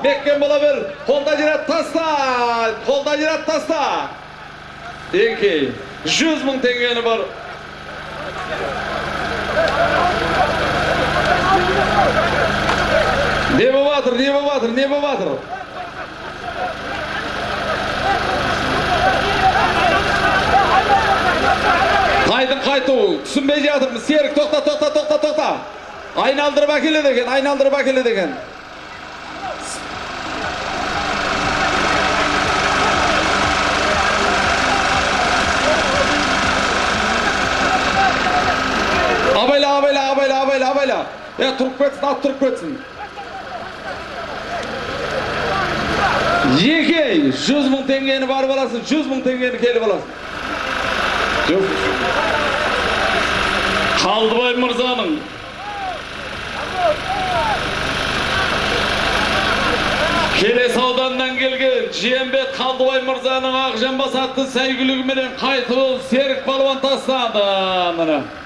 Меккен бір қолда жерет таста, қолда жерет таста. Еңкей, жүз мың теңгені бар. Не батыр, не батыр, не батыр. Қайдың қайту, түсінбей жатырмыз. Серік, тоқта, тоқта, тоқта, тоқта. Айналдырып әкеледі екен, айналдырып әкеледі деген. мейлі е тұрып кетсін ат тұрып кетсін егей жүз мың теңгені барып аласың жүз мың теңгені келіп аласың қалдыбай мырзаның Келес ауданнан келген жиенбет қалдыбай мырзаның ақ жамбас атты сәйгүлігіменен қайтып серік балуан тастады міне